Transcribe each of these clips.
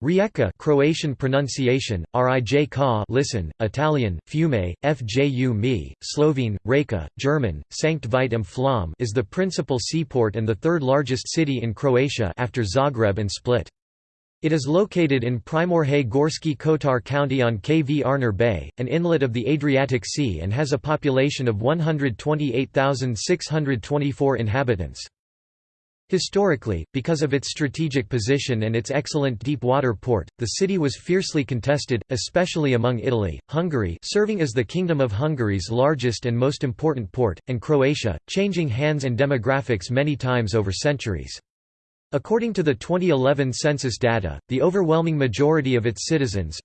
Rijeka Croatian pronunciation, Rij ka listen, Italian, Fiume, Fju mi, Slovene, Reka, German, Sankt Veit am Flom is the principal seaport and the third largest city in Croatia after Zagreb and Split. It is located in Primorje Gorski Kotar County on Kvarner Bay, an inlet of the Adriatic Sea and has a population of 128,624 inhabitants. Historically, because of its strategic position and its excellent deep water port, the city was fiercely contested, especially among Italy, Hungary serving as the Kingdom of Hungary's largest and most important port, and Croatia, changing hands and demographics many times over centuries. According to the 2011 census data, the overwhelming majority of its citizens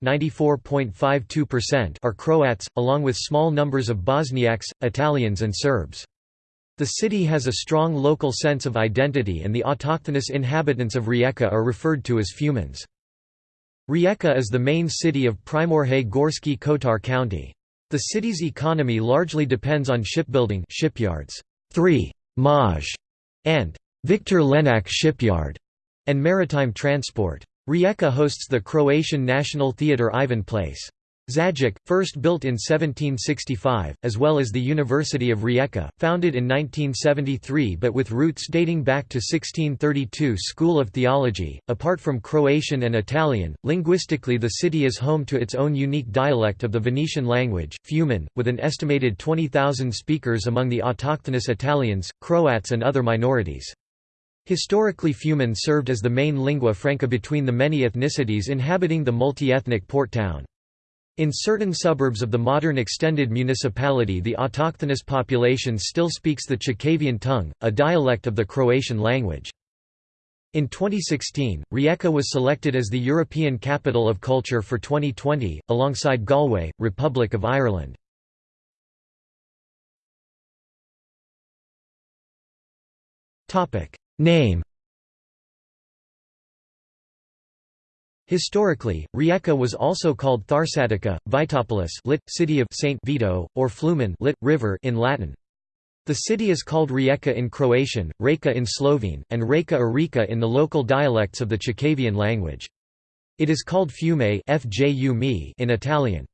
are Croats, along with small numbers of Bosniaks, Italians and Serbs. The city has a strong local sense of identity and the autochthonous inhabitants of Rijeka are referred to as Fumans. Rijeka is the main city of Primorje Gorski Kotar County. The city's economy largely depends on shipbuilding shipyards, 3 Maj and Victor Lenac Shipyard, and maritime transport. Rijeka hosts the Croatian National Theatre Ivan Place. Zajic, first built in 1765, as well as the University of Rijeka, founded in 1973 but with roots dating back to 1632 School of Theology. Apart from Croatian and Italian, linguistically the city is home to its own unique dialect of the Venetian language, Fiuman, with an estimated 20,000 speakers among the autochthonous Italians, Croats and other minorities. Historically Fiuman served as the main lingua franca between the many ethnicities inhabiting the multi-ethnic port town. In certain suburbs of the modern extended municipality the autochthonous population still speaks the Chakavian tongue, a dialect of the Croatian language. In 2016, Rijeka was selected as the European Capital of Culture for 2020, alongside Galway, Republic of Ireland. Name Historically, Rijeka was also called Tharsatica, Vitopolis lit, city of Saint Vito, or Flumen lit, river in Latin. The city is called Rijeka in Croatian, Reka in Slovene, and Reka or Rika in the local dialects of the Chakavian language. It is called Fiume in Italian.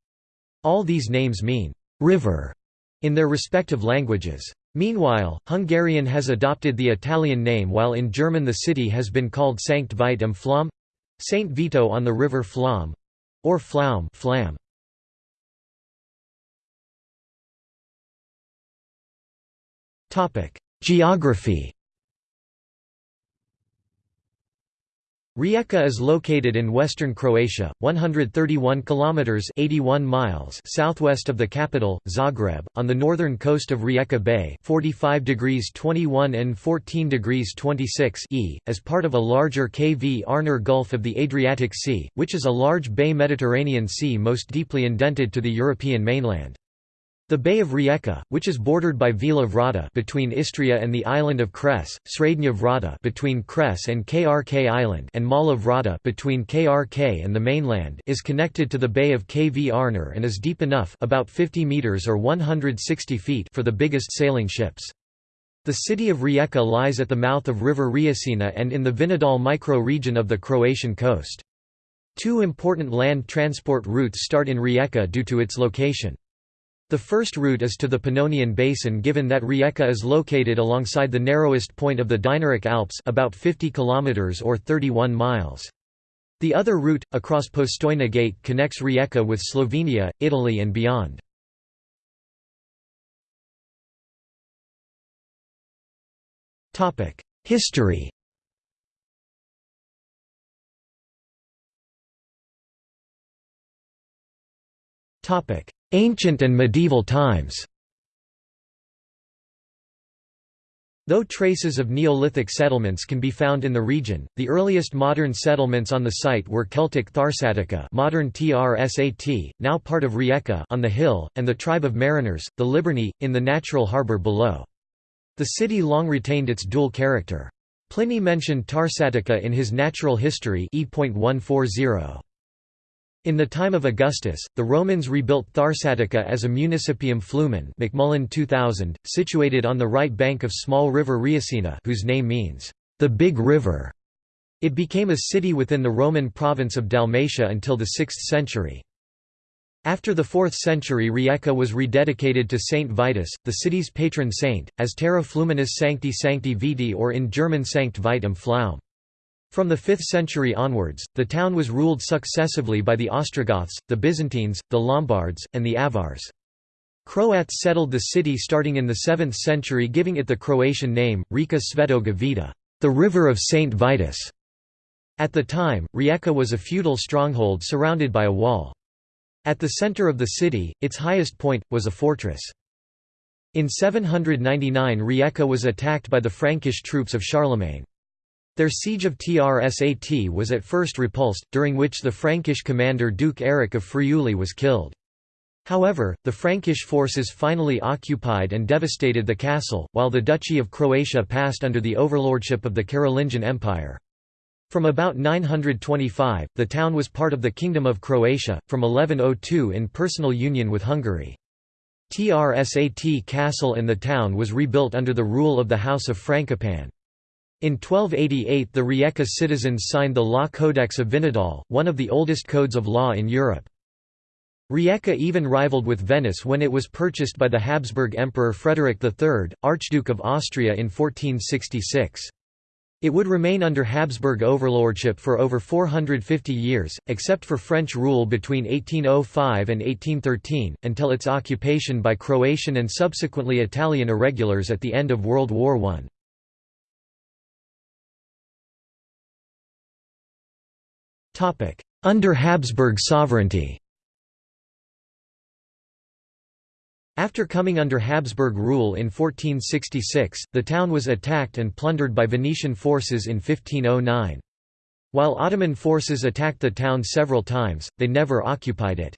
All these names mean «river» in their respective languages. Meanwhile, Hungarian has adopted the Italian name while in German the city has been called Sankt Veit am Flom Saint Vito on the river Flom or Flaum Flam. Topic: Geography Rijeka is located in western Croatia, 131 kilometers (81 miles) southwest of the capital, Zagreb, on the northern coast of Rijeka Bay, 45 degrees 21 and 14 degrees 26 e, as part of a larger Kvarner Gulf of the Adriatic Sea, which is a large bay Mediterranean Sea most deeply indented to the European mainland. The Bay of Rijeka, which is bordered by Vela Vrata between Istria and the island of Cres, Srednja Vrata between Cres and Krk Island, and Mala Vrata between Krk and the mainland, is connected to the Bay of Kvarner and is deep enough, about 50 meters or 160 feet, for the biggest sailing ships. The city of Rijeka lies at the mouth of River Rječina and in the Vinodol micro-region of the Croatian coast. Two important land transport routes start in Rijeka due to its location. The first route is to the Pannonian Basin given that Rijeka is located alongside the narrowest point of the Dinaric Alps about 50 km or 31 miles. The other route, across Postojna Gate connects Rijeka with Slovenia, Italy and beyond. History Topic: Ancient and medieval times Though traces of Neolithic settlements can be found in the region, the earliest modern settlements on the site were Celtic Tharsatica modern Trsat, now part of Rijeka on the hill, and the tribe of mariners, the Liburni, in the natural harbour below. The city long retained its dual character. Pliny mentioned Tarsatica in his Natural History e.140. In the time of Augustus, the Romans rebuilt Tharsatica as a municipium flumen McMullen 2000, situated on the right bank of small river Rječina whose name means, the Big River. It became a city within the Roman province of Dalmatia until the 6th century. After the 4th century Rijeka was rededicated to Saint Vitus, the city's patron saint, as Terra Fluminis Sancti Sancti Viti or in German Sankt Vitum am Pflaum. From the 5th century onwards, the town was ruled successively by the Ostrogoths, the Byzantines, the Lombards, and the Avars. Croats settled the city starting in the 7th century giving it the Croatian name, Reka Svetoga Vita, the river of Saint Vitus. At the time, Rijeka was a feudal stronghold surrounded by a wall. At the center of the city, its highest point, was a fortress. In 799 Rijeka was attacked by the Frankish troops of Charlemagne. Their siege of Trsat was at first repulsed, during which the Frankish commander Duke Eric of Friuli was killed. However, the Frankish forces finally occupied and devastated the castle, while the Duchy of Croatia passed under the overlordship of the Carolingian Empire. From about 925, the town was part of the Kingdom of Croatia, from 1102 in personal union with Hungary. Trsat castle and the town was rebuilt under the rule of the House of Frankopan. In 1288 the Rijeka citizens signed the Law Codex of Vinodol, one of the oldest codes of law in Europe. Rijeka even rivaled with Venice when it was purchased by the Habsburg Emperor Frederick III, Archduke of Austria in 1466. It would remain under Habsburg overlordship for over 450 years, except for French rule between 1805 and 1813, until its occupation by Croatian and subsequently Italian irregulars at the end of World War I. Under Habsburg sovereignty After coming under Habsburg rule in 1466, the town was attacked and plundered by Venetian forces in 1509. While Ottoman forces attacked the town several times, they never occupied it.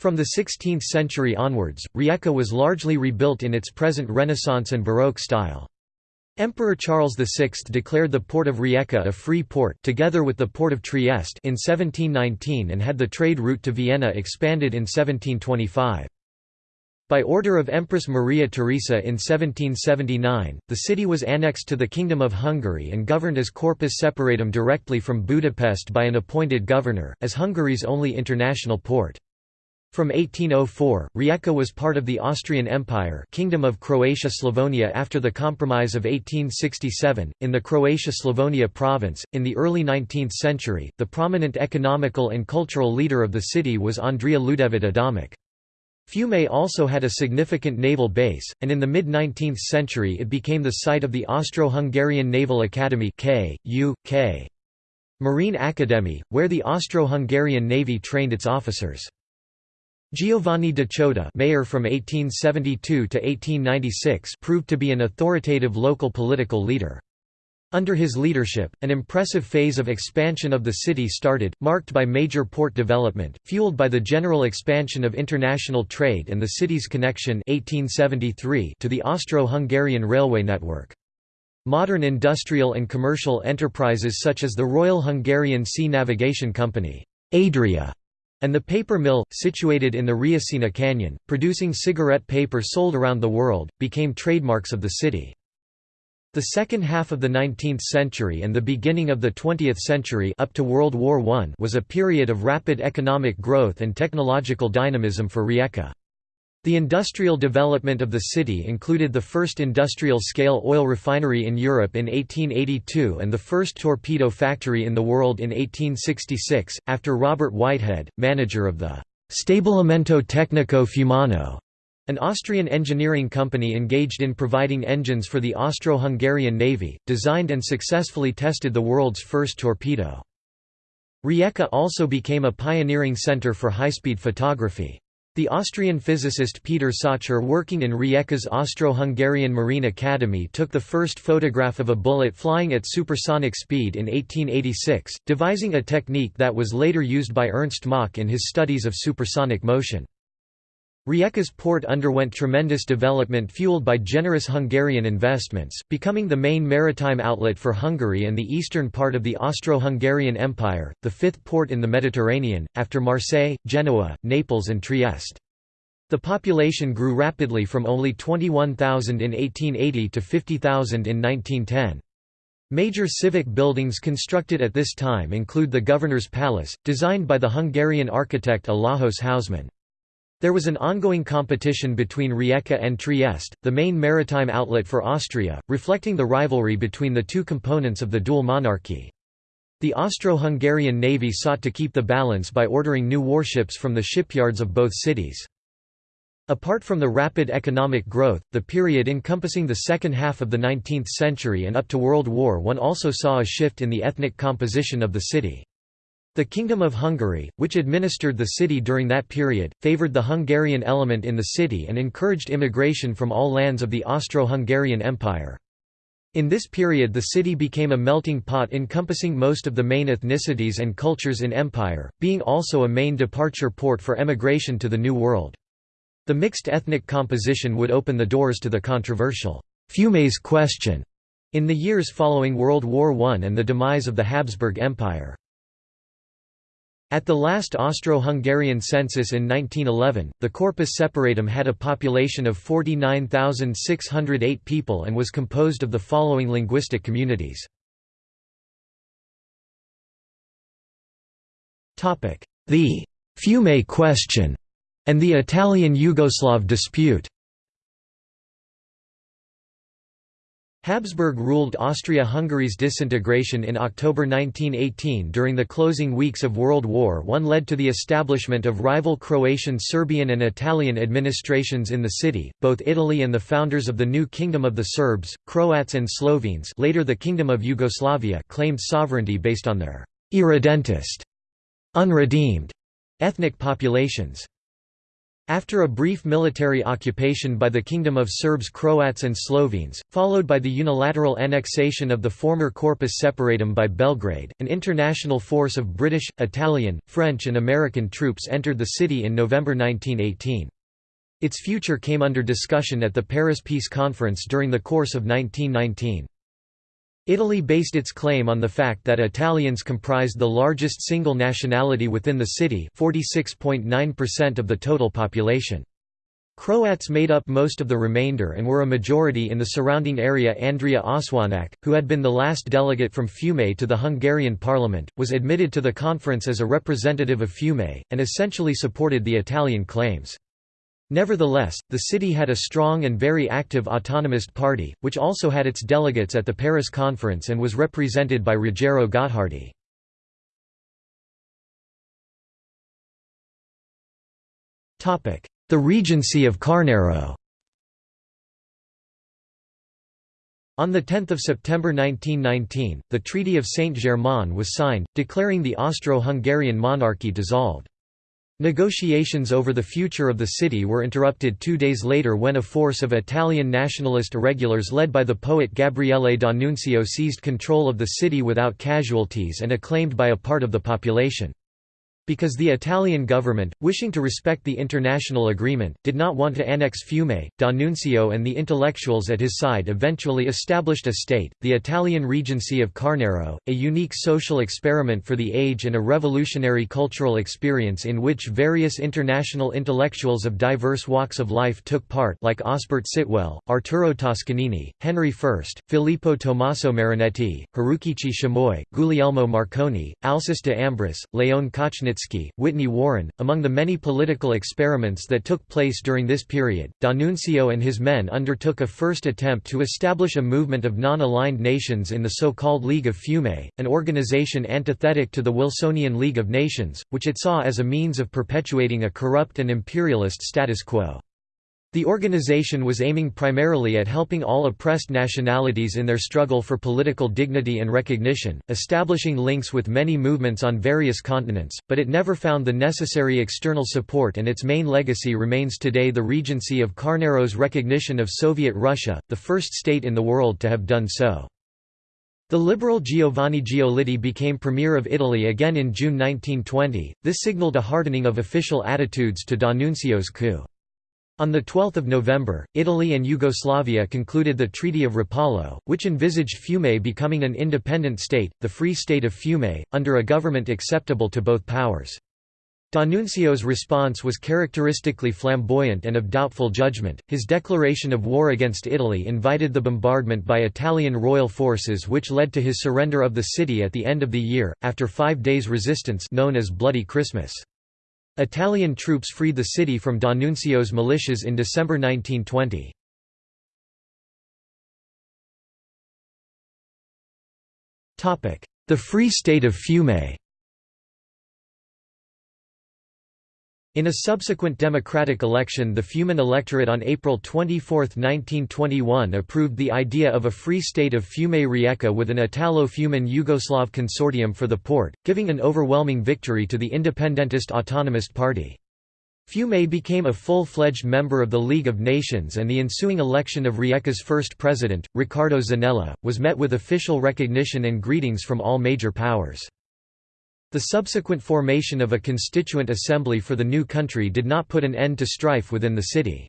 From the 16th century onwards, Rijeka was largely rebuilt in its present Renaissance and Baroque style. Emperor Charles VI declared the port of Rijeka a free port together with the port of Trieste in 1719 and had the trade route to Vienna expanded in 1725. By order of Empress Maria Theresa in 1779, the city was annexed to the Kingdom of Hungary and governed as Corpus Separatum directly from Budapest by an appointed governor, as Hungary's only international port. From 1804, Rijeka was part of the Austrian Empire Kingdom of Croatia-Slavonia after the Compromise of 1867, in the Croatia-Slavonia province. In the early 19th century, the prominent economical and cultural leader of the city was Andrea Ľudevit Adamić. Fiume also had a significant naval base, and in the mid-19th century it became the site of the Austro-Hungarian Naval Academy K. U. K. Marine Academy, where the Austro-Hungarian Navy trained its officers. Giovanni da Ciotta mayor from 1872 to 1896 proved to be an authoritative local political leader. Under his leadership, an impressive phase of expansion of the city started, marked by major port development, fueled by the general expansion of international trade and the city's connection 1873 to the Austro-Hungarian railway network. Modern industrial and commercial enterprises such as the Royal Hungarian Sea Navigation Company Adria, and the paper mill, situated in the Rječina Canyon, producing cigarette paper sold around the world, became trademarks of the city. The second half of the 19th century and the beginning of the 20th century up to World War I was a period of rapid economic growth and technological dynamism for Rijeka. The industrial development of the city included the first industrial-scale oil refinery in Europe in 1882 and the first torpedo factory in the world in 1866, after Robert Whitehead, manager of the «Stabilimento Tecnico Fiumano» An Austrian engineering company engaged in providing engines for the Austro-Hungarian Navy, designed and successfully tested the world's first torpedo. Rijeka also became a pioneering center for high-speed photography. The Austrian physicist Peter Salcher working in Rijeka's Austro-Hungarian Marine Academy took the first photograph of a bullet flying at supersonic speed in 1886, devising a technique that was later used by Ernst Mach in his studies of supersonic motion. Rijeka's port underwent tremendous development fueled by generous Hungarian investments, becoming the main maritime outlet for Hungary and the eastern part of the Austro-Hungarian Empire, the fifth port in the Mediterranean, after Marseille, Genoa, Naples and Trieste. The population grew rapidly from only 21,000 in 1880 to 50,000 in 1910. Major civic buildings constructed at this time include the Governor's Palace, designed by the Hungarian architect Alajos Hausmann. There was an ongoing competition between Rijeka and Trieste, the main maritime outlet for Austria, reflecting the rivalry between the two components of the dual monarchy. The Austro-Hungarian navy sought to keep the balance by ordering new warships from the shipyards of both cities. Apart from the rapid economic growth, the period encompassing the second half of the 19th century and up to World War I also saw a shift in the ethnic composition of the city. The Kingdom of Hungary, which administered the city during that period, favoured the Hungarian element in the city and encouraged immigration from all lands of the Austro-Hungarian Empire. In this period the city became a melting pot encompassing most of the main ethnicities and cultures in empire, being also a main departure port for emigration to the New World. The mixed ethnic composition would open the doors to the controversial Fiumes question in the years following World War I and the demise of the Habsburg Empire. At the last Austro-Hungarian census in 1911, the Corpus Separatum had a population of 49,608 people and was composed of the following linguistic communities. The «Fiume question» and the Italian–Yugoslav dispute Habsburg ruled Austria-Hungary's disintegration in October 1918 during the closing weeks of World War I led to the establishment of rival Croatian Serbian and Italian administrations in the city. Both Italy and the founders of the new Kingdom of the Serbs, Croats and Slovenes later the Kingdom of Yugoslavia claimed sovereignty based on their irredentist unredeemed ethnic populations. After a brief military occupation by the Kingdom of Serbs Croats and Slovenes, followed by the unilateral annexation of the former Corpus Separatum by Belgrade, an international force of British, Italian, French and American troops entered the city in November 1918. Its future came under discussion at the Paris Peace Conference during the course of 1919. Italy based its claim on the fact that Italians comprised the largest single nationality within the city 46.9% of the total population. Croats made up most of the remainder and were a majority in the surrounding area Andrea Ossoinack, who had been the last delegate from Fiume to the Hungarian parliament, was admitted to the conference as a representative of Fiume, and essentially supported the Italian claims. Nevertheless, the city had a strong and very active autonomist party, which also had its delegates at the Paris Conference and was represented by Ruggero Gottardi. The Regency of Quarnaro On 10 September 1919, the Treaty of Saint-Germain was signed, declaring the Austro-Hungarian monarchy dissolved. Negotiations over the future of the city were interrupted two days later when a force of Italian nationalist irregulars led by the poet Gabriele D'Annunzio seized control of the city without casualties and acclaimed by a part of the population. Because the Italian government, wishing to respect the international agreement, did not want to annex Fiume, D'Annunzio and the intellectuals at his side eventually established a state, the Italian Regency of Quarnaro, a unique social experiment for the age and a revolutionary cultural experience in which various international intellectuals of diverse walks of life took part like Osbert Sitwell, Arturo Toscanini, Henry Furst, Filippo Tommaso Marinetti, Harukichi Shimoi, Guglielmo Marconi, Alceste de Ambris, Leon Kochnitsky Whitney Warren. Among the many political experiments that took place during this period, D'Annunzio and his men undertook a first attempt to establish a movement of non-aligned nations in the so-called League of Fiume, an organization antithetic to the Wilsonian League of Nations, which it saw as a means of perpetuating a corrupt and imperialist status quo. The organization was aiming primarily at helping all oppressed nationalities in their struggle for political dignity and recognition, establishing links with many movements on various continents, but it never found the necessary external support and its main legacy remains today the Regency of Quarnaro's recognition of Soviet Russia, the first state in the world to have done so. The liberal Giovanni Giolitti became Premier of Italy again in June 1920, this signalled a hardening of official attitudes to D'Annunzio's coup. On 12 November, Italy and Yugoslavia concluded the Treaty of Rapallo, which envisaged Fiume becoming an independent state, the Free State of Fiume, under a government acceptable to both powers. D'Annunzio's response was characteristically flamboyant and of doubtful judgment. His declaration of war against Italy invited the bombardment by Italian royal forces, which led to his surrender of the city at the end of the year, after five days' resistance known as Bloody Christmas. Italian troops freed the city from D'Annunzio's militias in December 1920. The Free State of Fiume In a subsequent democratic election the Fiuman electorate on April 24, 1921 approved the idea of a free state of Fiume Rijeka with an Italo-Fiuman Yugoslav consortium for the port, giving an overwhelming victory to the independentist autonomist party. Fiume became a full-fledged member of the League of Nations and the ensuing election of Rijeka's first president, Riccardo Zanella, was met with official recognition and greetings from all major powers. The subsequent formation of a constituent assembly for the new country did not put an end to strife within the city.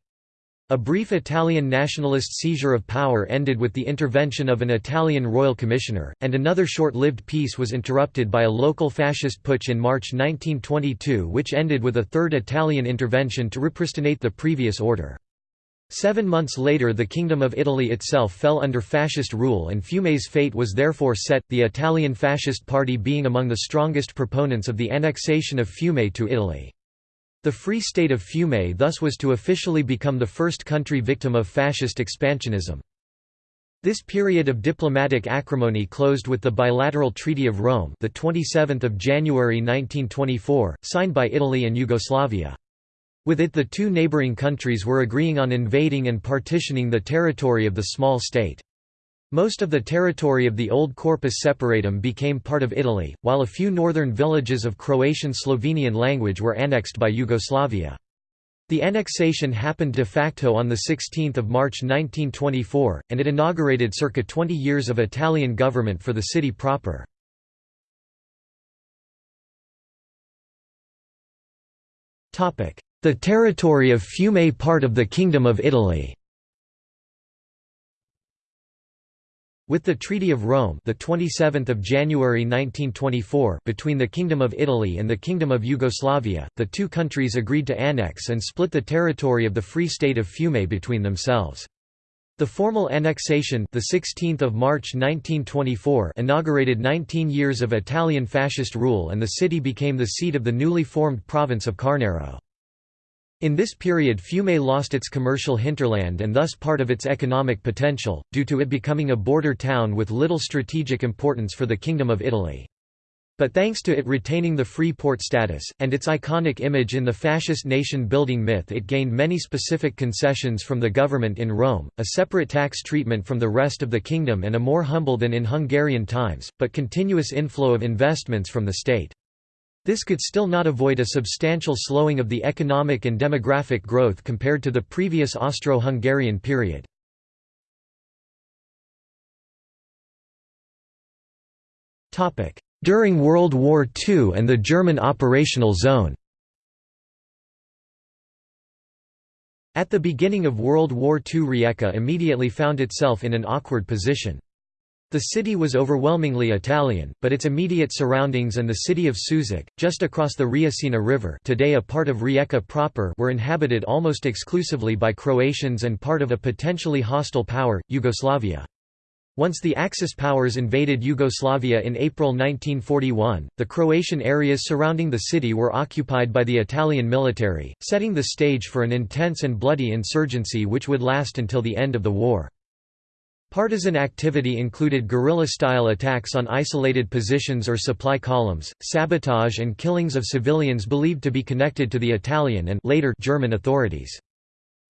A brief Italian nationalist seizure of power ended with the intervention of an Italian royal commissioner, and another short-lived peace was interrupted by a local fascist putsch in March 1922 which ended with a third Italian intervention to repristinate the previous order. Seven months later the Kingdom of Italy itself fell under fascist rule and Fiume's fate was therefore set, the Italian Fascist Party being among the strongest proponents of the annexation of Fiume to Italy. The Free State of Fiume thus was to officially become the first country victim of fascist expansionism. This period of diplomatic acrimony closed with the bilateral Treaty of Rome the 27th of January 1924, signed by Italy and Yugoslavia. With it the two neighboring countries were agreeing on invading and partitioning the territory of the small state. Most of the territory of the old Corpus Separatum became part of Italy, while a few northern villages of Croatian-Slovenian language were annexed by Yugoslavia. The annexation happened de facto on 16 March 1924, and it inaugurated circa 20 years of Italian government for the city proper. The territory of Fiume part of the Kingdom of Italy. With the Treaty of Rome, the 27th of January 1924, between the Kingdom of Italy and the Kingdom of Yugoslavia, the two countries agreed to annex and split the territory of the Free State of Fiume between themselves. The formal annexation, the 16th of March 1924, inaugurated 19 years of Italian fascist rule and the city became the seat of the newly formed province of Quarnaro. In this period Fiume lost its commercial hinterland and thus part of its economic potential, due to it becoming a border town with little strategic importance for the Kingdom of Italy. But thanks to it retaining the free port status, and its iconic image in the fascist nation-building myth it gained many specific concessions from the government in Rome, a separate tax treatment from the rest of the kingdom and a more humble than in Hungarian times, but continuous inflow of investments from the state. This could still not avoid a substantial slowing of the economic and demographic growth compared to the previous Austro-Hungarian period. During World War II and the German operational zone At the beginning of World War II Rijeka immediately found itself in an awkward position. The city was overwhelmingly Italian, but its immediate surroundings and the city of Sušak, just across the Rječina River today a part of Rijeka proper were inhabited almost exclusively by Croatians and part of a potentially hostile power, Yugoslavia. Once the Axis powers invaded Yugoslavia in April 1941, the Croatian areas surrounding the city were occupied by the Italian military, setting the stage for an intense and bloody insurgency which would last until the end of the war. Partisan activity included guerrilla-style attacks on isolated positions or supply columns, sabotage and killings of civilians believed to be connected to the Italian and later German authorities.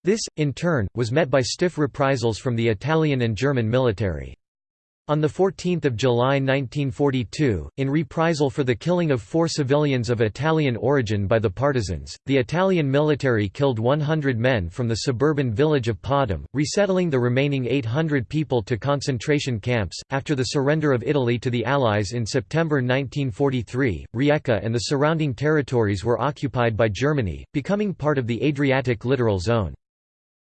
This, in turn, was met by stiff reprisals from the Italian and German military. On 14 July 1942, in reprisal for the killing of four civilians of Italian origin by the partisans, the Italian military killed 100 men from the suburban village of Podhum, resettling the remaining 800 people to concentration camps. After the surrender of Italy to the Allies in September 1943, Rijeka and the surrounding territories were occupied by Germany, becoming part of the Adriatic littoral zone.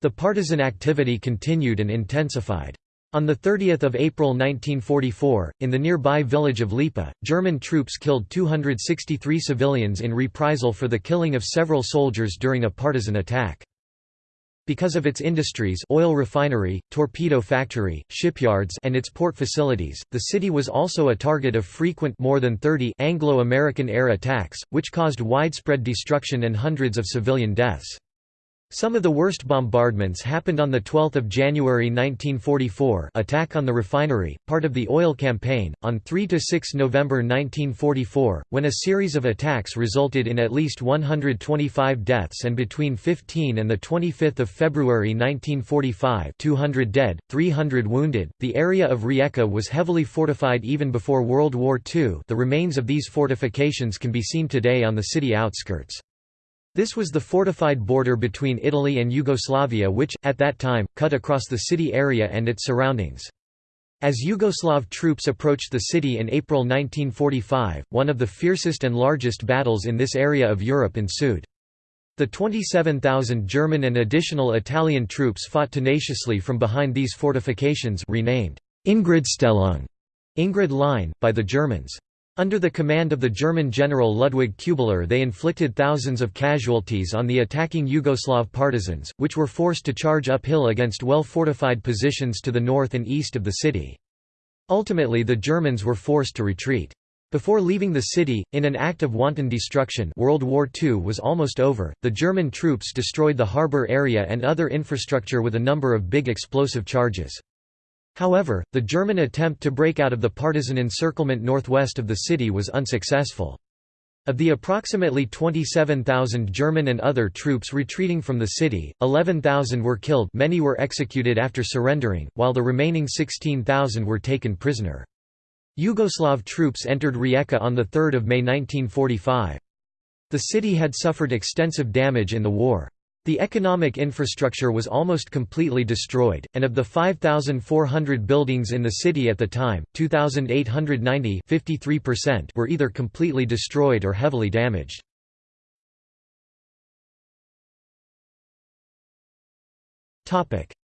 The partisan activity continued and intensified. On 30 April 1944, in the nearby village of Lipa, German troops killed 263 civilians in reprisal for the killing of several soldiers during a partisan attack. Because of its industries oil refinery, torpedo factory, shipyards and its port facilities, the city was also a target of frequent more than 30 Anglo-American air attacks, which caused widespread destruction and hundreds of civilian deaths. Some of the worst bombardments happened on 12 January 1944 attack on the refinery, part of the oil campaign, on 3–6 November 1944, when a series of attacks resulted in at least 125 deaths and between 15 and 25 February 1945 200 dead, 300 wounded. The area of Rijeka was heavily fortified even before World War II the remains of these fortifications can be seen today on the city outskirts. This was the fortified border between Italy and Yugoslavia which, at that time, cut across the city area and its surroundings. As Yugoslav troops approached the city in April 1945, one of the fiercest and largest battles in this area of Europe ensued. The 27,000 German and additional Italian troops fought tenaciously from behind these fortifications renamed Ingridstellung Ingrid Line, by the Germans. Under the command of the German general Ludwig Kuebler they inflicted thousands of casualties on the attacking Yugoslav partisans, which were forced to charge uphill against well-fortified positions to the north and east of the city. Ultimately the Germans were forced to retreat. Before leaving the city, in an act of wanton destruction World War II was almost over, the German troops destroyed the harbour area and other infrastructure with a number of big explosive charges. However, the German attempt to break out of the partisan encirclement northwest of the city was unsuccessful. Of the approximately 27,000 German and other troops retreating from the city, 11,000 were killed many were executed after surrendering, while the remaining 16,000 were taken prisoner. Yugoslav troops entered Rijeka on 3 May 1945. The city had suffered extensive damage in the war. The economic infrastructure was almost completely destroyed, and of the 5,400 buildings in the city at the time, 2,890 were either completely destroyed or heavily damaged.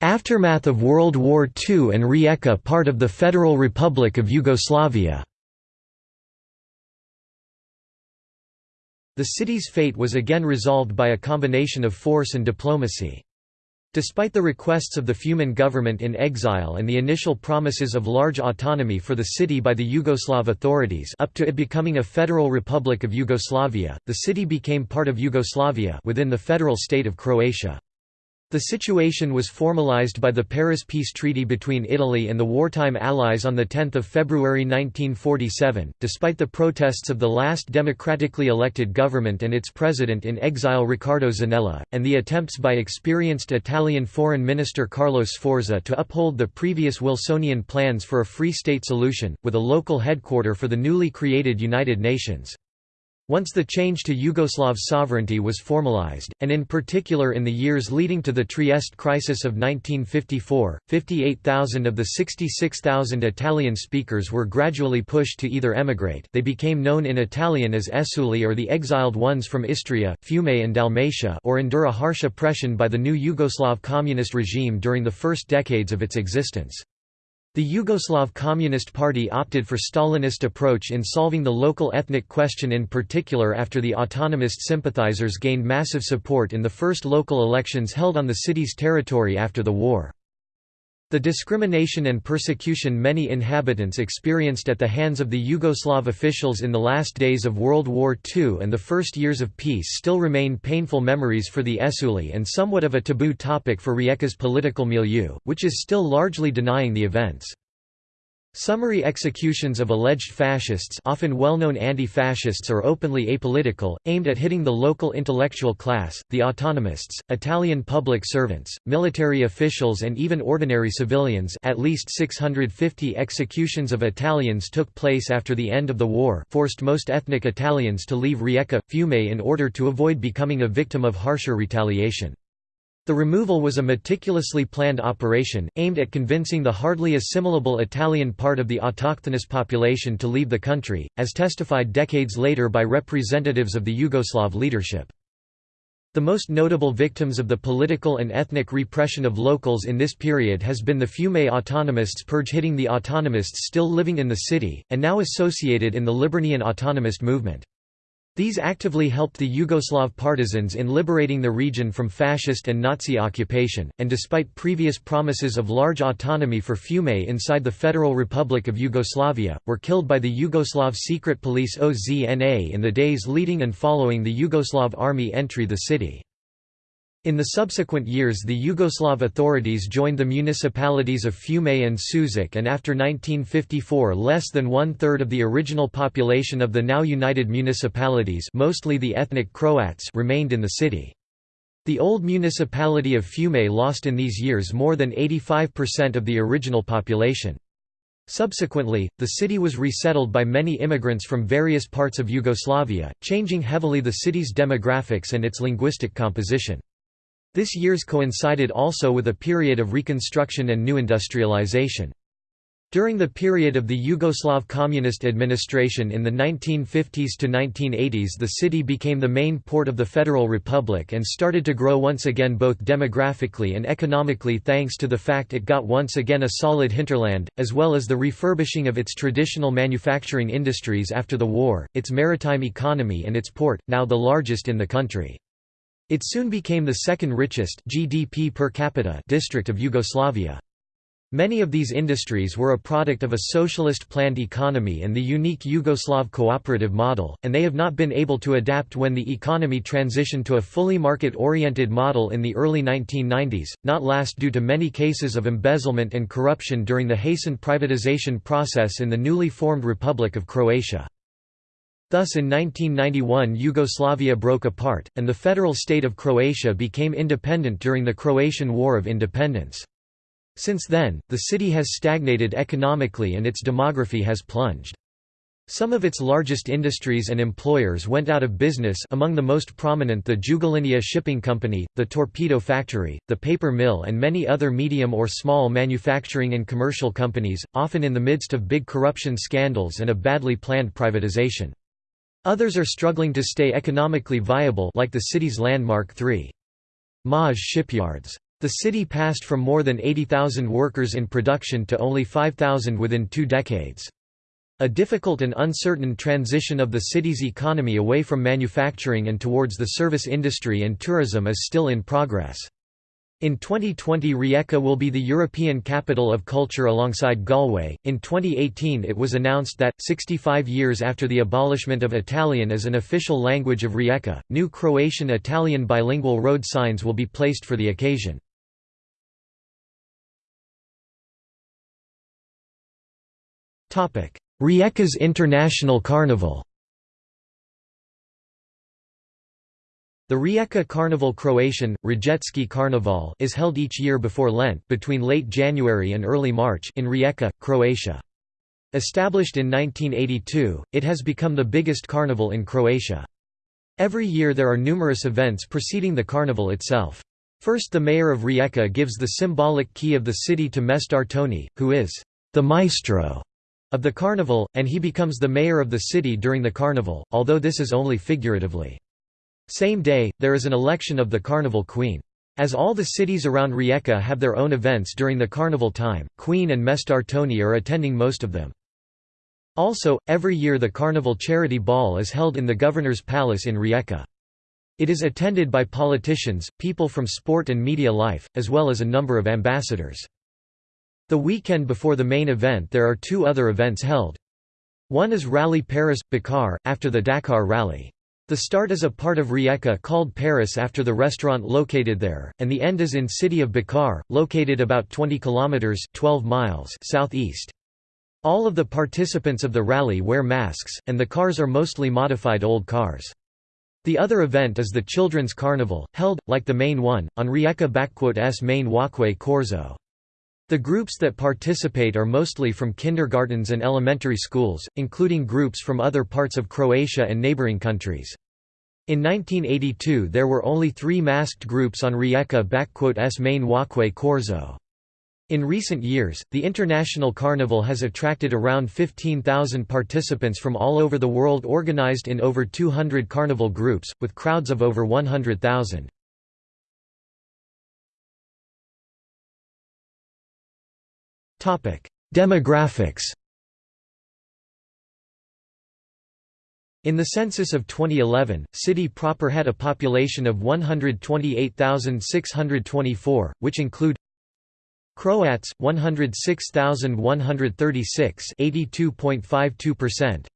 Aftermath of World War II and Rijeka part of the Federal Republic of Yugoslavia The city's fate was again resolved by a combination of force and diplomacy. Despite the requests of the Fiumin government in exile and the initial promises of large autonomy for the city by the Yugoslav authorities up to it becoming a federal republic of Yugoslavia, the city became part of Yugoslavia within the federal state of Croatia. The situation was formalized by the Paris Peace Treaty between Italy and the wartime Allies on 10 February 1947, despite the protests of the last democratically elected government and its president in exile Riccardo Zanella, and the attempts by experienced Italian Foreign Minister Carlo Sforza to uphold the previous Wilsonian plans for a free state solution, with a local headquarter for the newly created United Nations. Once the change to Yugoslav sovereignty was formalized, and in particular in the years leading to the Trieste crisis of 1954, 58,000 of the 66,000 Italian speakers were gradually pushed to either emigrate they became known in Italian as Esuli or the exiled ones from Istria, Fiume and Dalmatia or endure a harsh oppression by the new Yugoslav communist regime during the first decades of its existence. The Yugoslav Communist Party opted for Stalinist approach in solving the local ethnic question in particular after the autonomist sympathizers gained massive support in the first local elections held on the city's territory after the war. The discrimination and persecution many inhabitants experienced at the hands of the Yugoslav officials in the last days of World War II and the first years of peace still remain painful memories for the Esuli and somewhat of a taboo topic for Rijeka's political milieu, which is still largely denying the events. Summary executions of alleged fascists often well-known anti-fascists or openly apolitical, aimed at hitting the local intellectual class, the autonomists, Italian public servants, military officials and even ordinary civilians at least 650 executions of Italians took place after the end of the war forced most ethnic Italians to leave Rijeka, Fiume in order to avoid becoming a victim of harsher retaliation. The removal was a meticulously planned operation, aimed at convincing the hardly assimilable Italian part of the autochthonous population to leave the country, as testified decades later by representatives of the Yugoslav leadership. The most notable victims of the political and ethnic repression of locals in this period has been the Fiume autonomists purge hitting the autonomists still living in the city, and now associated in the Liburnian autonomist movement. These actively helped the Yugoslav partisans in liberating the region from fascist and Nazi occupation, and despite previous promises of large autonomy for Fiume inside the Federal Republic of Yugoslavia, were killed by the Yugoslav secret police OZNA in the days leading and following the Yugoslav army entry the city. In the subsequent years the Yugoslav authorities joined the municipalities of Fiume and Sušak and after 1954 less than one-third of the original population of the now united municipalities mostly the ethnic Croats remained in the city. The old municipality of Fiume lost in these years more than 85% of the original population. Subsequently, the city was resettled by many immigrants from various parts of Yugoslavia, changing heavily the city's demographics and its linguistic composition. This years coincided also with a period of reconstruction and new industrialization. During the period of the Yugoslav Communist administration in the 1950s to 1980s the city became the main port of the Federal Republic and started to grow once again both demographically and economically thanks to the fact it got once again a solid hinterland, as well as the refurbishing of its traditional manufacturing industries after the war, its maritime economy and its port, now the largest in the country. It soon became the second richest GDP per capita district of Yugoslavia. Many of these industries were a product of a socialist planned economy and the unique Yugoslav cooperative model, and they have not been able to adapt when the economy transitioned to a fully market-oriented model in the early 1990s, not last due to many cases of embezzlement and corruption during the hastened privatization process in the newly formed Republic of Croatia. Thus in 1991 Yugoslavia broke apart, and the federal state of Croatia became independent during the Croatian War of Independence. Since then, the city has stagnated economically and its demography has plunged. Some of its largest industries and employers went out of business among the most prominent the Jugolinija Shipping Company, the Torpedo Factory, the paper mill and many other medium or small manufacturing and commercial companies, often in the midst of big corruption scandals and a badly planned privatization. Others are struggling to stay economically viable like the city's landmark 3. Maj shipyards. The city passed from more than 80,000 workers in production to only 5,000 within two decades. A difficult and uncertain transition of the city's economy away from manufacturing and towards the service industry and tourism is still in progress. In 2020 Rijeka will be the European Capital of Culture alongside Galway. In 2018 it was announced that, 65 years after the abolishment of Italian as an official language of Rijeka, new Croatian-Italian bilingual road signs will be placed for the occasion. Rijeka's International Carnival The Rijeka Carnival Croatian, Riječki Carnival is held each year before Lent between late January and early March in Rijeka, Croatia. Established in 1982, it has become the biggest carnival in Croatia. Every year there are numerous events preceding the carnival itself. First the mayor of Rijeka gives the symbolic key of the city to Mestar Toni, who is the maestro of the carnival, and he becomes the mayor of the city during the carnival, although this is only figuratively. Same day, there is an election of the Carnival Queen. As all the cities around Rijeka have their own events during the carnival time, Queen and Mestar Toni are attending most of them. Also, every year the Carnival Charity Ball is held in the Governor's Palace in Rijeka. It is attended by politicians, people from sport and media life, as well as a number of ambassadors. The weekend before the main event there are two other events held. One is Rally Paris-Dakar, after the Dakar Rally. The start is a part of Rijeka called Paris after the restaurant located there, and the end is in city of Bakar, located about 20 kilometers 12 miles southeast. All of the participants of the rally wear masks, and the cars are mostly modified old cars. The other event is the Children's Carnival, held, like the main one, on Rijeka-s main walkway Corso. The groups that participate are mostly from kindergartens and elementary schools, including groups from other parts of Croatia and neighbouring countries. In 1982 there were only three masked groups on Rijeka-s main walkway Corso. In recent years, the International Carnival has attracted around 15,000 participants from all over the world organized in over 200 carnival groups, with crowds of over 100,000. Demographics In the census of 2011, city proper had a population of 128,624, which include Croats 106,136 82.52%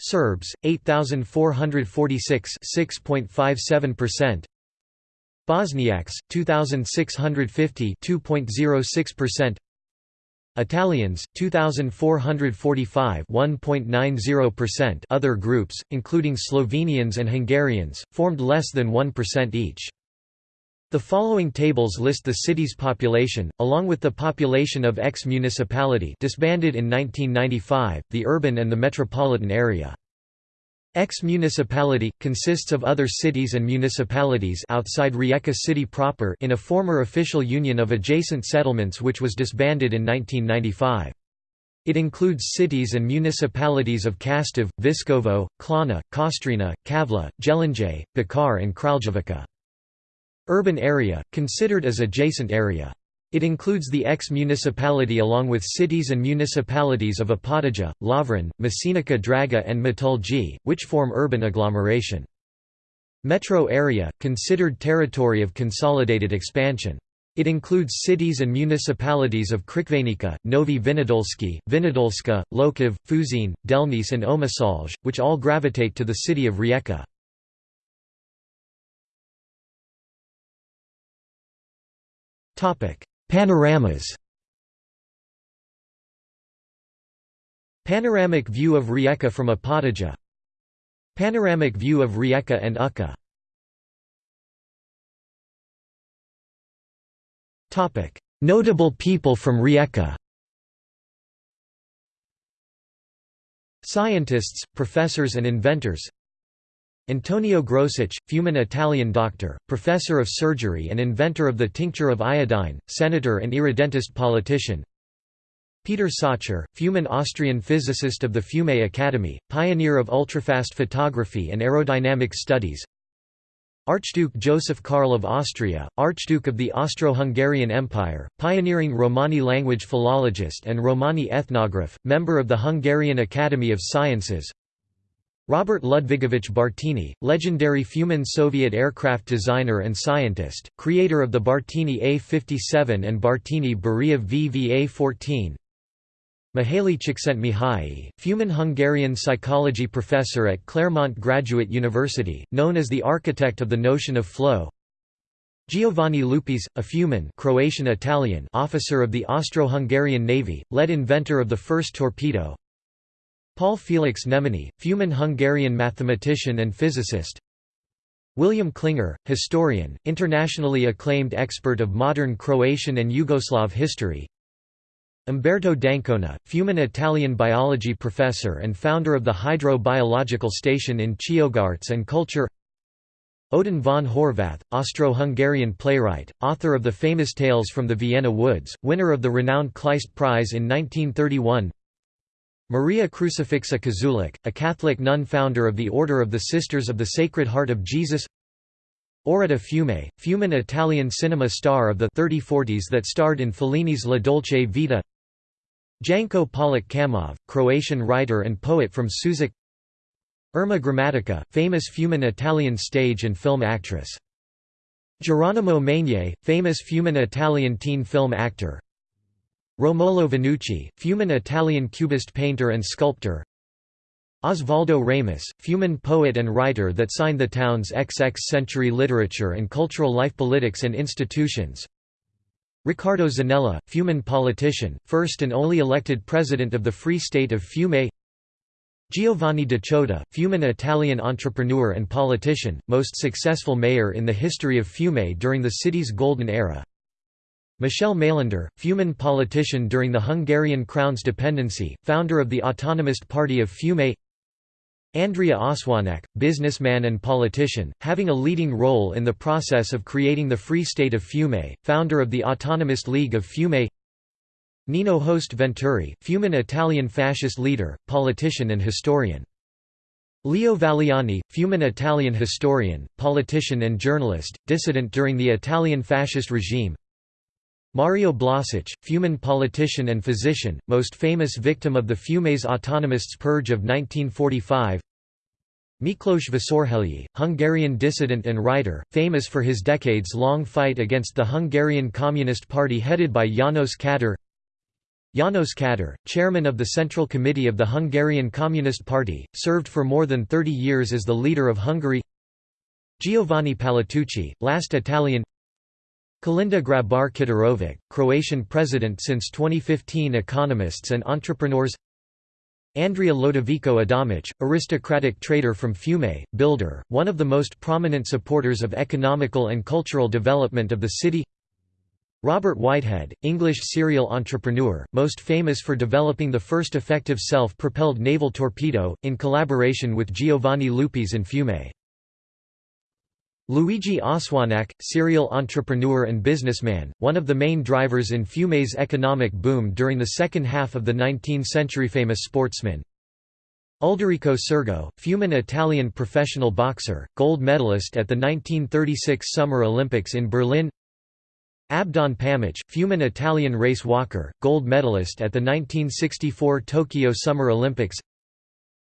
Serbs 8,446 6.57% Bosniaks 2,650 2.06% Italians 2445 1.90% Other groups including Slovenians and Hungarians formed less than 1% each the following tables list the city's population, along with the population of ex-municipality disbanded in 1995, the urban and the metropolitan area. Ex-municipality, consists of other cities and municipalities outside Rijeka city proper in a former official union of adjacent settlements which was disbanded in 1995. It includes cities and municipalities of Kastav, Viskovo, Klana, Kostrena, Kavla, Jelenje, Bakar and Kraljevica. Urban area, considered as adjacent area. It includes the ex-municipality along with cities and municipalities of Opatija, Lovran, Masinica Draga and Metalji, which form urban agglomeration. Metro area, considered territory of consolidated expansion. It includes cities and municipalities of Crikvenica, Novi Vinodolski, Vinodolska, Lokov, Fuzin, Delnice and Omisalj, which all gravitate to the city of Rijeka. Panoramas. Panoramic view of Rijeka from Opatija Panoramic view of Rijeka and Uka Notable people from Rijeka. Scientists, professors and inventors Antonio Grosich, Fiuman Italian doctor, professor of surgery and inventor of the tincture of iodine, senator and irredentist politician. Peter Salcher, Fiuman Austrian physicist of the Fiume Academy, pioneer of ultrafast photography and aerodynamic studies. Archduke Joseph Karl of Austria, Archduke of the Austro-Hungarian Empire, pioneering Romani language philologist and Romani ethnograph, member of the Hungarian Academy of Sciences Robert Ludvigovich Bartini, legendary Fiuman Soviet aircraft designer and scientist, creator of the Bartini A-57 and Bartini Beriev VVA-14 Mihaly Csikszentmihalyi, Fiuman Hungarian psychology professor at Claremont Graduate University, known as the architect of the notion of flow. Giovanni Lupis, a Fiuman Croatian-Italian officer of the Austro-Hungarian Navy, led inventor of the first torpedo Paul Felix Nemenyi, Fiuman Hungarian mathematician and physicist. William Klinger, historian, internationally acclaimed expert of modern Croatian and Yugoslav history. Umberto d'Ancona, Fiuman Italian biology professor and founder of the Hydro-Biological Station in Chiogarts and Culture. Odin von Horvath, Austro-Hungarian playwright, author of the famous Tales from the Vienna Woods, winner of the renowned Kleist Prize in 1931 Maria Crucifixa Kozulić, a Catholic nun founder of the Order of the Sisters of the Sacred Heart of Jesus. Auretta Fiume, Fiuman Italian cinema star of the 3040s that starred in Fellini's La Dolce Vita. Janko Polić Kamov, Croatian writer and poet from Sušak Irma Gramatica, famous Fiuman Italian stage and film actress. Geronimo Maignet, famous Fiuman Italian teen film actor Romolo Vannucci, Fiuman Italian cubist painter and sculptor. Osvaldo Ramous, Fiuman poet and writer that signed the town's XX century literature and cultural life politics and institutions. Riccardo Zanella, Fiuman politician, first and only elected president of the Free State of Fiume. Giovanni De Ciotta, Fiuman Italian entrepreneur and politician, most successful mayor in the history of Fiume during the city's golden era Michel Maylender, Fiuman politician during the Hungarian Crown's dependency, founder of the Autonomist Party of Fiume Andrea Ossoinack, businessman and politician, having a leading role in the process of creating the Free State of Fiume, founder of the Autonomist League of Fiume Nino Host Venturi, Fiuman Italian fascist leader, politician and historian. Leo Valiani, Fiuman Italian historian, politician and journalist, dissident during the Italian fascist regime Mario Blasic, Fiuman politician and physician, most famous victim of the Fiumese autonomists purge of 1945 Miklos Vásárhelyi, Hungarian dissident and writer, famous for his decades-long fight against the Hungarian Communist Party headed by János Kadar János Kadar, chairman of the Central Committee of the Hungarian Communist Party, served for more than 30 years as the leader of Hungary. Giovanni Palatucci, last Italian Kolinda Grabar Kitarovic, Croatian president since 2015 Economists and entrepreneurs Andrea Lodovico Adamić, aristocratic trader from Fiume, builder, one of the most prominent supporters of economical and cultural development of the city Robert Whitehead, English serial entrepreneur, most famous for developing the first effective self-propelled naval torpedo, in collaboration with Giovanni Lupis in Fiume. Luigi Ossoinack, serial entrepreneur and businessman, one of the main drivers in Fiume's economic boom during the second half of the 19th century famous sportsman. Ulderico Sergo, Fiuman Italian professional boxer, gold medalist at the 1936 Summer Olympics in Berlin Abdon Pamic, Fiuman Italian race walker, gold medalist at the 1964 Tokyo Summer Olympics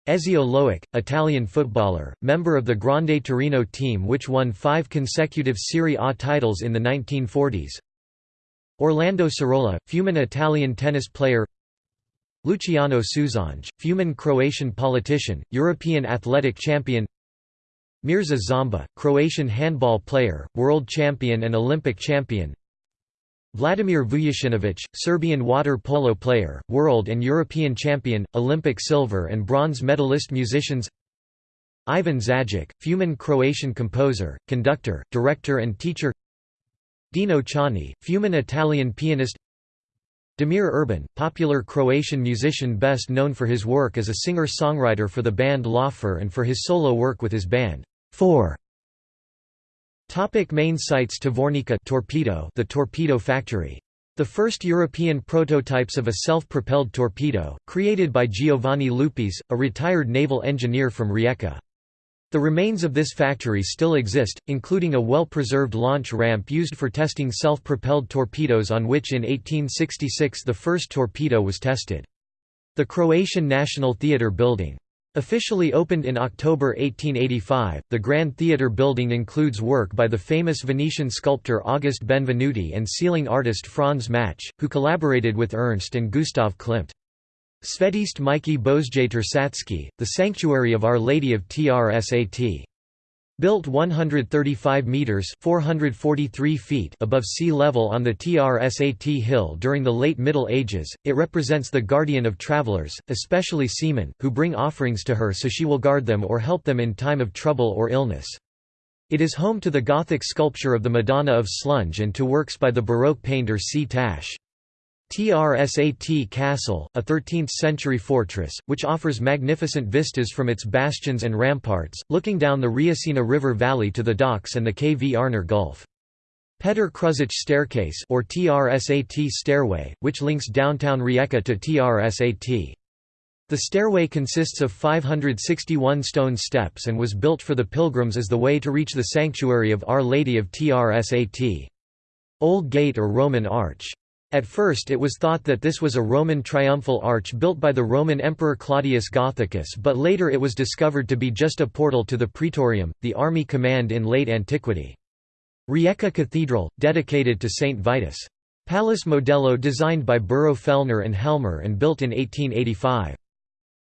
Ezio Loik, Italian footballer, member of the Grande Torino team which won five consecutive Serie A titles in the 1940s Orlando Cirola, Fiuman Italian tennis player. Luciano Sušanj, Fiuman Croatian politician, European athletic champion. Mirza Zamba, Croatian handball player, world champion and Olympic champion Vladimir Vujasinovic, Serbian water polo player, world and European champion, Olympic silver and bronze medalist musicians Ivan Zajc, Fiuman Croatian composer, conductor, director and teacher Dino Ciani, Fiuman Italian pianist Damir Urban, popular Croatian musician best known for his work as a singer-songwriter for the band Laufer and for his solo work with his band, Four. Topic main sites Tvornica torpedo the torpedo factory. The first European prototypes of a self-propelled torpedo, created by Giovanni Lupis, a retired naval engineer from Rijeka. The remains of this factory still exist, including a well-preserved launch ramp used for testing self-propelled torpedoes on which in 1866 the first torpedo was tested. The Croatian National Theatre building Officially opened in October 1885, the Grand Theatre building includes work by the famous Venetian sculptor August Benvenuti and ceiling artist Franz Matsch, who collaborated with Ernst and Gustav Klimt. Svetiste Mikey Bozjater Satski, the Sanctuary of Our Lady of Trsat. Built 135 meters (443 feet) above sea level on the Trsat hill during the late Middle Ages, it represents the guardian of travelers, especially seamen, who bring offerings to her so she will guard them or help them in time of trouble or illness. It is home to the Gothic sculpture of the Madonna of Slunj and to works by the Baroque painter C. Tasch. Trsat Castle, a 13th-century fortress, which offers magnificent vistas from its bastions and ramparts, looking down the Rječina River valley to the docks and the Kvarner Gulf. Petr Kružić Staircase or TRSAT stairway, which links downtown Rijeka to TRSAT. The stairway consists of 561 stone steps and was built for the pilgrims as the way to reach the sanctuary of Our Lady of Trsat. Old Gate or Roman Arch at first it was thought that this was a Roman triumphal arch built by the Roman Emperor Claudius Gothicus but later it was discovered to be just a portal to the Praetorium, the army command in late antiquity. Rijeka Cathedral, dedicated to Saint Vitus. Palace Modello designed by Burro Fellner and Helmer and built in 1885.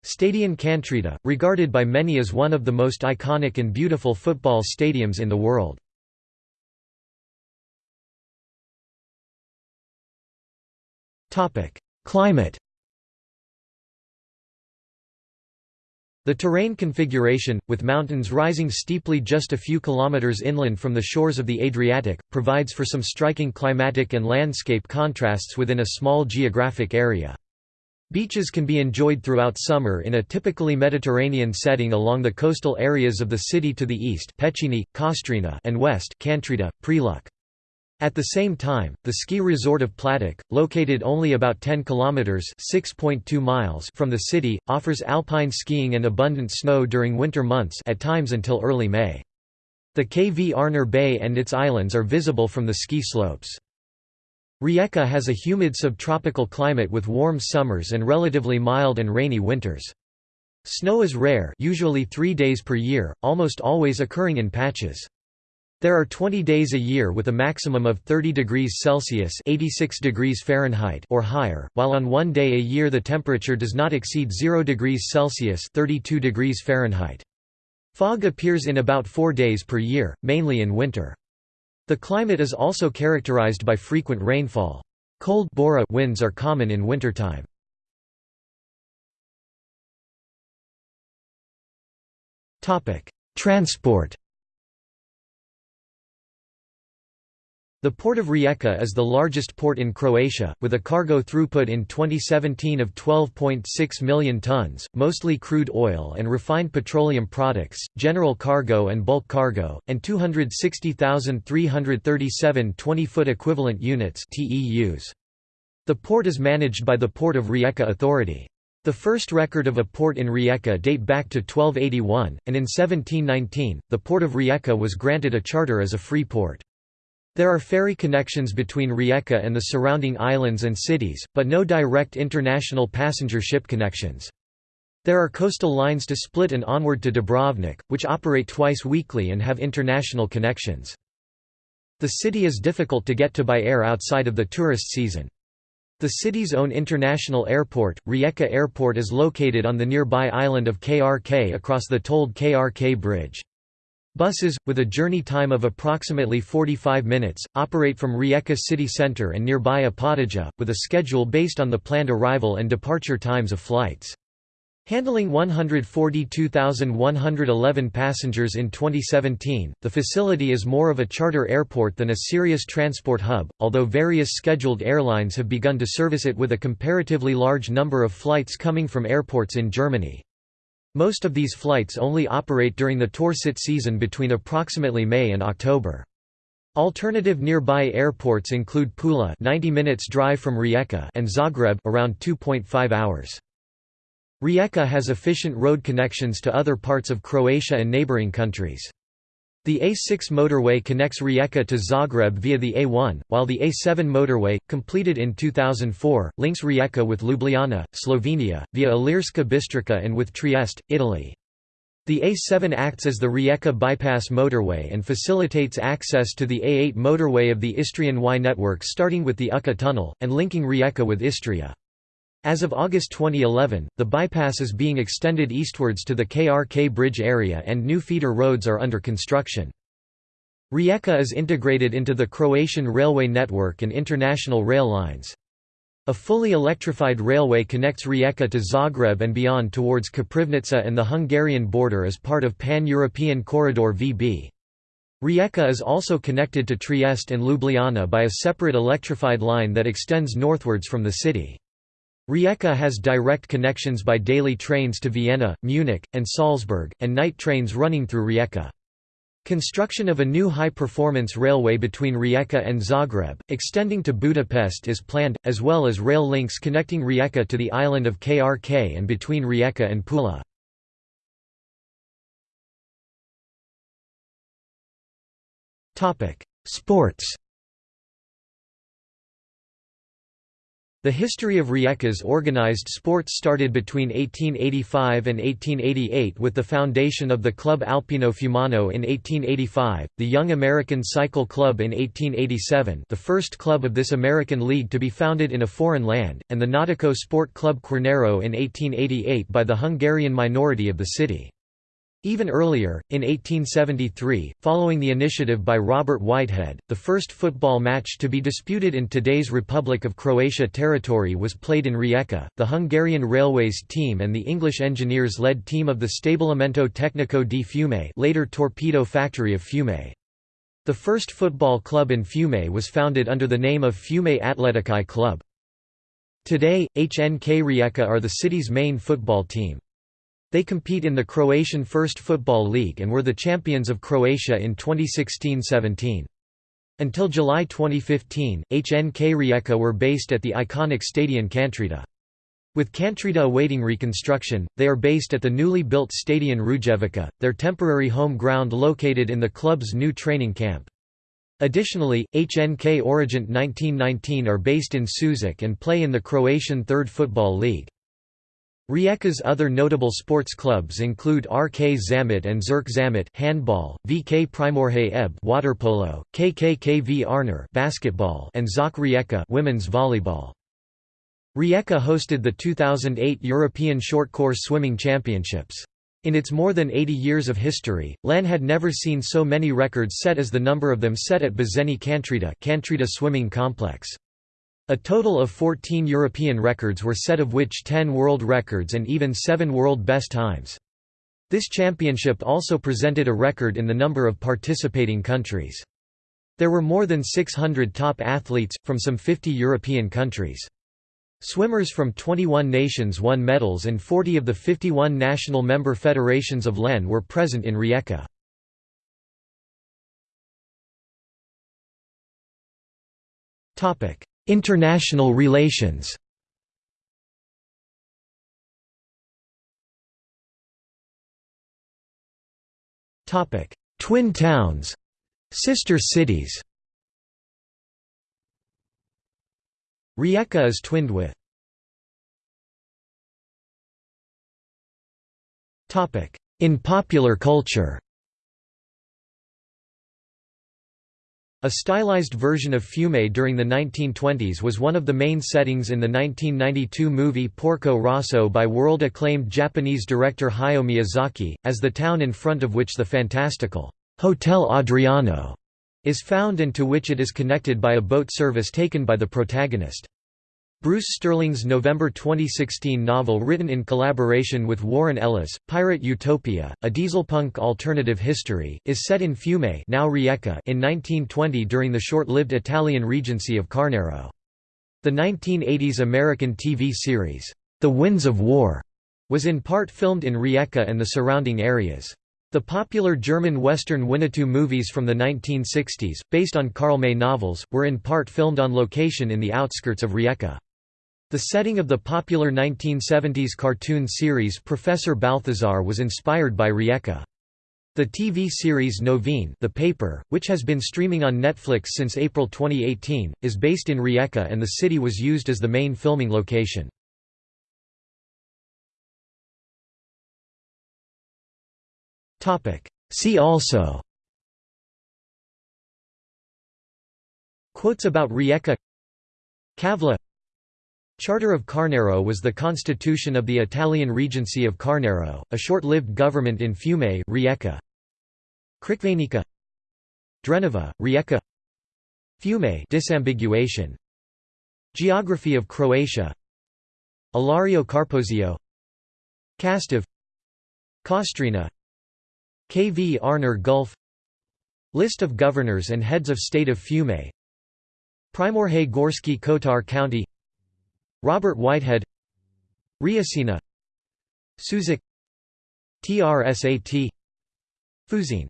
Stadion Kantrida, regarded by many as one of the most iconic and beautiful football stadiums in the world. Climate The terrain configuration, with mountains rising steeply just a few kilometers inland from the shores of the Adriatic, provides for some striking climatic and landscape contrasts within a small geographic area. Beaches can be enjoyed throughout summer in a typically Mediterranean setting along the coastal areas of the city to the east and west Kantrida, Preluk. At the same time, the ski resort of Platak, located only about 10 kilometers (6.2 miles) from the city, offers alpine skiing and abundant snow during winter months at times until early May. The Kvarner Bay and its islands are visible from the ski slopes. Rijeka has a humid subtropical climate with warm summers and relatively mild and rainy winters. Snow is rare usually three days per year, almost always occurring in patches. There are 20 days a year with a maximum of 30 degrees Celsius 86 degrees Fahrenheit or higher, while on one day a year the temperature does not exceed 0 degrees Celsius 32 degrees Fahrenheit. Fog appears in about four days per year, mainly in winter. The climate is also characterized by frequent rainfall. Cold Bora winds are common in wintertime. Transport The port of Rijeka is the largest port in Croatia, with a cargo throughput in 2017 of 12.6 million tons, mostly crude oil and refined petroleum products, general cargo and bulk cargo, and 260,337 20-foot equivalent units. The port is managed by the Port of Rijeka Authority. The first record of a port in Rijeka date back to 1281, and in 1719, the Port of Rijeka was granted a charter as a free port. There are ferry connections between Rijeka and the surrounding islands and cities, but no direct international passenger ship connections. There are coastal lines to Split and onward to Dubrovnik, which operate twice weekly and have international connections. The city is difficult to get to by air outside of the tourist season. The city's own international airport, Rijeka Airport is located on the nearby island of KRK across the tolled KRK Bridge. Buses, with a journey time of approximately 45 minutes, operate from Rijeka city centre and nearby Opatija, with a schedule based on the planned arrival and departure times of flights. Handling 142,111 passengers in 2017, the facility is more of a charter airport than a serious transport hub, although various scheduled airlines have begun to service it with a comparatively large number of flights coming from airports in Germany. Most of these flights only operate during the Torsit season between approximately May and October. Alternative nearby airports include Pula 90 minutes drive from Rijeka and Zagreb around 2.5 hours. Rijeka has efficient road connections to other parts of Croatia and neighboring countries. The A6 motorway connects Rijeka to Zagreb via the A1, while the A7 motorway, completed in 2004, links Rijeka with Ljubljana, Slovenia, via Ilirska Bistrica and with Trieste, Italy. The A7 acts as the Rijeka bypass motorway and facilitates access to the A8 motorway of the Istrian Y network starting with the Učka tunnel, and linking Rijeka with Istria. As of August 2011, the bypass is being extended eastwards to the KRK bridge area and new feeder roads are under construction. Rijeka is integrated into the Croatian railway network and international rail lines. A fully electrified railway connects Rijeka to Zagreb and beyond towards Koprivnica and the Hungarian border as part of Pan-European Corridor VB. Rijeka is also connected to Trieste and Ljubljana by a separate electrified line that extends northwards from the city. Rijeka has direct connections by daily trains to Vienna, Munich, and Salzburg, and night trains running through Rijeka. Construction of a new high-performance railway between Rijeka and Zagreb, extending to Budapest is planned, as well as rail links connecting Rijeka to the island of KRK and between Rijeka and Pula. Sports The history of Rijeka's organized sports started between 1885 and 1888 with the foundation of the Club Alpino Fiumano in 1885, the Young American Cycle Club in 1887 the first club of this American league to be founded in a foreign land, and the Nautico Sport Club Quarnero in 1888 by the Hungarian minority of the city. Even earlier, in 1873, following the initiative by Robert Whitehead, the first football match to be disputed in today's Republic of Croatia territory was played in Rijeka. The Hungarian Railways team and the English engineers-led team of the Stabilimento Tecnico di Fiume, later Torpedo Factory of Fiume. The first football club in Fiume was founded under the name of Fiume Atletici Club. Today, HNK Rijeka are the city's main football team. They compete in the Croatian First Football League and were the champions of Croatia in 2016–17. Until July 2015, HNK Rijeka were based at the iconic Stadion Kantrida. With Kantrida awaiting reconstruction, they are based at the newly built Stadion Rujevica, their temporary home ground located in the club's new training camp. Additionally, HNK Orijent 1919 are based in Sušak and play in the Croatian Third Football League. Rijeka's other notable sports clubs include RK Zamet and Zirk Zamet handball, VK Primorje Eb waterpolo, KK Kvarner basketball, and ZOK Rijeka women's volleyball. Rijeka hosted the 2008 European Short Course Swimming Championships. In its more than 80 years of history, LEN had never seen so many records set as the number of them set at Baženi Kantrida, Kantrida Swimming Complex. A total of 14 European records were set of which 10 world records and even 7 world best times. This championship also presented a record in the number of participating countries. There were more than 600 top athletes, from some 50 European countries. Swimmers from 21 nations won medals and 40 of the 51 national member federations of LEN were present in Rijeka. International relations. Topic Twin towns Sister cities. Rijeka is twinned with. Topic In popular culture A stylized version of Fiume during the 1920s was one of the main settings in the 1992 movie Porco Rosso by world-acclaimed Japanese director Hayao Miyazaki, as the town in front of which the fantastical Hotel Adriano is found and to which it is connected by a boat service taken by the protagonist. Bruce Sterling's November 2016 novel written in collaboration with Warren Ellis, Pirate Utopia, a dieselpunk alternative history, is set in Fiume now Rijeka in 1920 during the short-lived Italian regency of Quarnero. The 1980s American TV series, The Winds of War, was in part filmed in Rijeka and the surrounding areas. The popular German Western Winnetou movies from the 1960s, based on Karl May novels, were in part filmed on location in the outskirts of Rijeka. The setting of the popular 1970s cartoon series Professor Balthazar was inspired by Rijeka. The TV series Novine the paper, which has been streaming on Netflix since April 2018, is based in Rijeka and the city was used as the main filming location. See also Quotes about Rijeka Kavla Charter of Quarnero was the constitution of the Italian Regency of Quarnero, a short-lived government in Fiume Rijeka. Crikvenica Drenova, Rijeka. Fiume disambiguation. Geography of Croatia. Ilario Carpozio Kastav Kostrena. KV Arner Gulf. List of governors and heads of state of Fiume. Primorje Gorski Kotar County Robert Whitehead Rječina Sušak TRSAT Fuzin